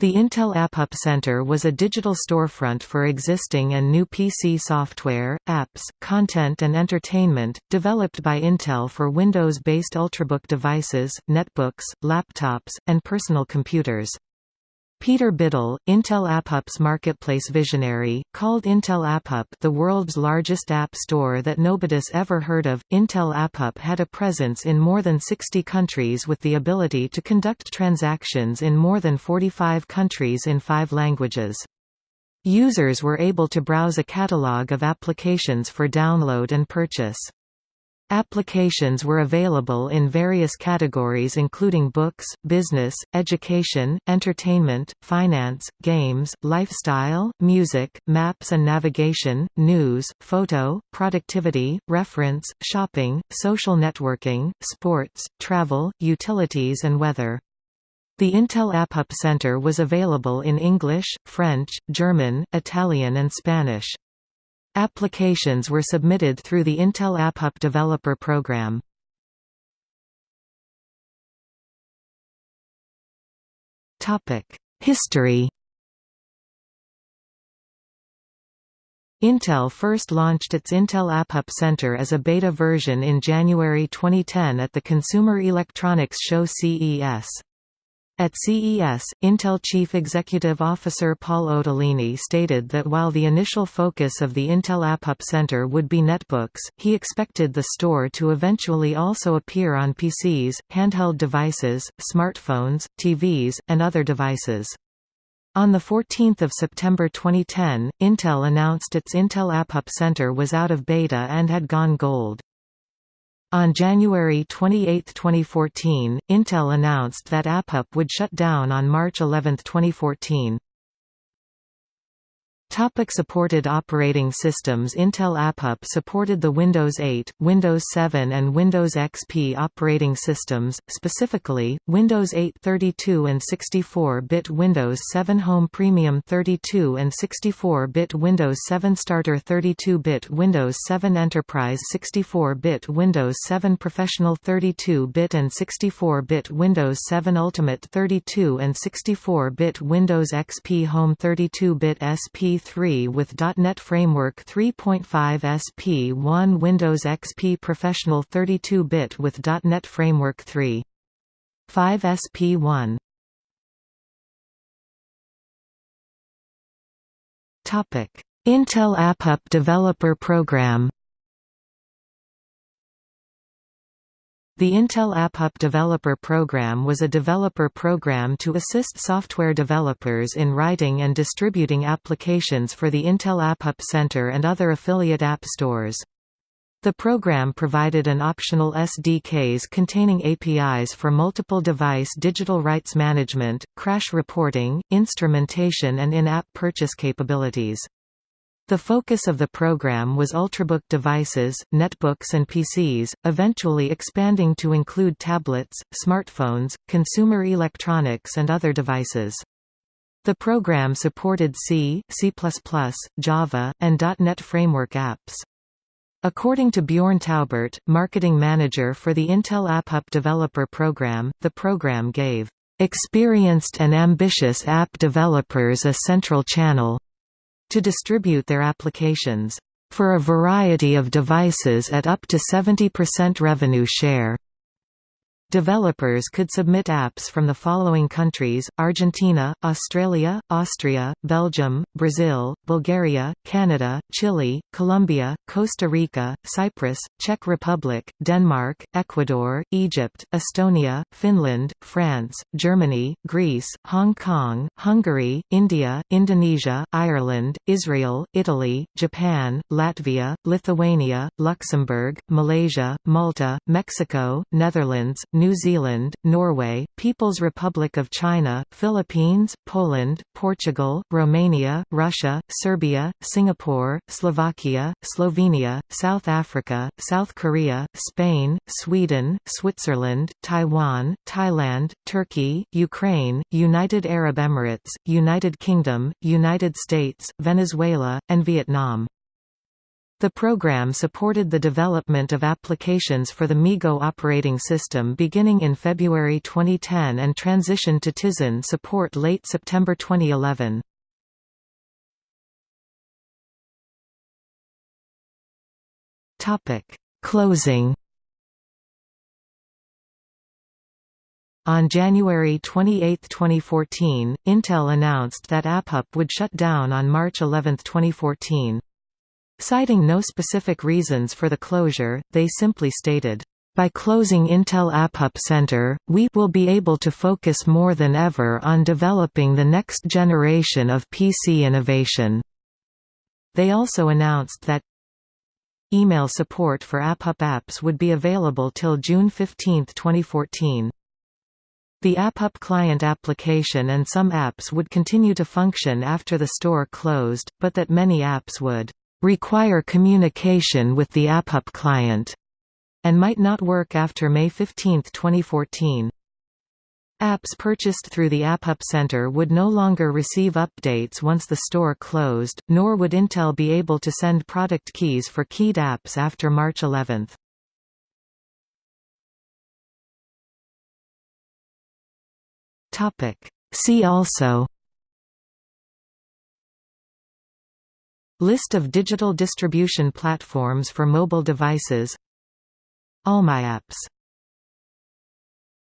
The Intel AppUp Center was a digital storefront for existing and new PC software, apps, content and entertainment, developed by Intel for Windows-based Ultrabook devices, netbooks, laptops, and personal computers. Peter Biddle, Intel AppUp's marketplace visionary, called Intel AppUp the world's largest app store that nobody's ever heard of. Intel AppUp had a presence in more than 60 countries with the ability to conduct transactions in more than 45 countries in five languages. Users were able to browse a catalog of applications for download and purchase. Applications were available in various categories including books, business, education, entertainment, finance, games, lifestyle, music, maps and navigation, news, photo, productivity, reference, shopping, social networking, sports, travel, utilities and weather. The Intel AppUp Center was available in English, French, German, Italian and Spanish. Applications were submitted through the Intel AppUp Developer Program. History Intel first launched its Intel AppUp Center as a beta version in January 2010 at the Consumer Electronics Show CES. At CES, Intel Chief Executive Officer Paul Otellini stated that while the initial focus of the Intel AppUp Center would be netbooks, he expected the store to eventually also appear on PCs, handheld devices, smartphones, TVs, and other devices. On 14 September 2010, Intel announced its Intel AppUp Center was out of beta and had gone gold. On January 28, 2014, Intel announced that AppUp would shut down on March 11, 2014. Topic supported operating systems Intel AppUp supported the Windows 8, Windows 7 and Windows XP operating systems, specifically, Windows 8 32 and 64-bit Windows 7 Home Premium 32 and 64-bit Windows 7 Starter 32-bit Windows 7 Enterprise 64-bit Windows 7 Professional 32-bit and 64-bit Windows 7 Ultimate 32 and 64-bit Windows XP Home 32-bit SP 3 with .NET Framework 3.5 SP1 Windows XP Professional 32-bit with .NET Framework 3.5 SP1 Intel AppUp Developer Program The Intel AppUp Developer Program was a developer program to assist software developers in writing and distributing applications for the Intel AppUp Center and other affiliate app stores. The program provided an optional SDKs containing APIs for multiple device digital rights management, crash reporting, instrumentation and in-app purchase capabilities. The focus of the program was Ultrabook devices, netbooks and PCs, eventually expanding to include tablets, smartphones, consumer electronics and other devices. The program supported C, C++, Java, and .NET Framework apps. According to Bjorn Taubert, marketing manager for the Intel AppUp Developer Program, the program gave experienced and ambitious app developers a central channel to distribute their applications for a variety of devices at up to 70% revenue share. Developers could submit apps from the following countries, Argentina, Australia, Austria, Belgium, Brazil, Bulgaria, Canada, Chile, Colombia, Costa Rica, Cyprus, Czech Republic, Denmark, Ecuador, Egypt, Estonia, Finland, France, Germany, Greece, Hong Kong, Hungary, India, Indonesia, Ireland, Israel, Italy, Japan, Latvia, Lithuania, Luxembourg, Malaysia, Malta, Mexico, Netherlands, New Zealand, Norway, People's Republic of China, Philippines, Poland, Portugal, Romania, Russia, Serbia, Singapore, Slovakia, Slovenia, South Africa, South Korea, Spain, Sweden, Switzerland, Taiwan, Thailand, Turkey, Ukraine, United Arab Emirates, United Kingdom, United States, Venezuela, and Vietnam. The program supported the development of applications for the MeeGo operating system beginning in February 2010 and transitioned to Tizen support late September 2011. Closing On January 28, 2014, Intel announced that AppUp would shut down on March 11, 2014. Citing no specific reasons for the closure, they simply stated, by closing Intel AppUp Center, we will be able to focus more than ever on developing the next generation of PC innovation. They also announced that email support for AppUp apps would be available till June 15, 2014. The AppUp client application and some apps would continue to function after the store closed, but that many apps would require communication with the AppUp client, and might not work after May 15, 2014. Apps purchased through the AppUp Center would no longer receive updates once the store closed, nor would Intel be able to send product keys for keyed apps after March 11. See also List of digital distribution platforms for mobile devices. All my apps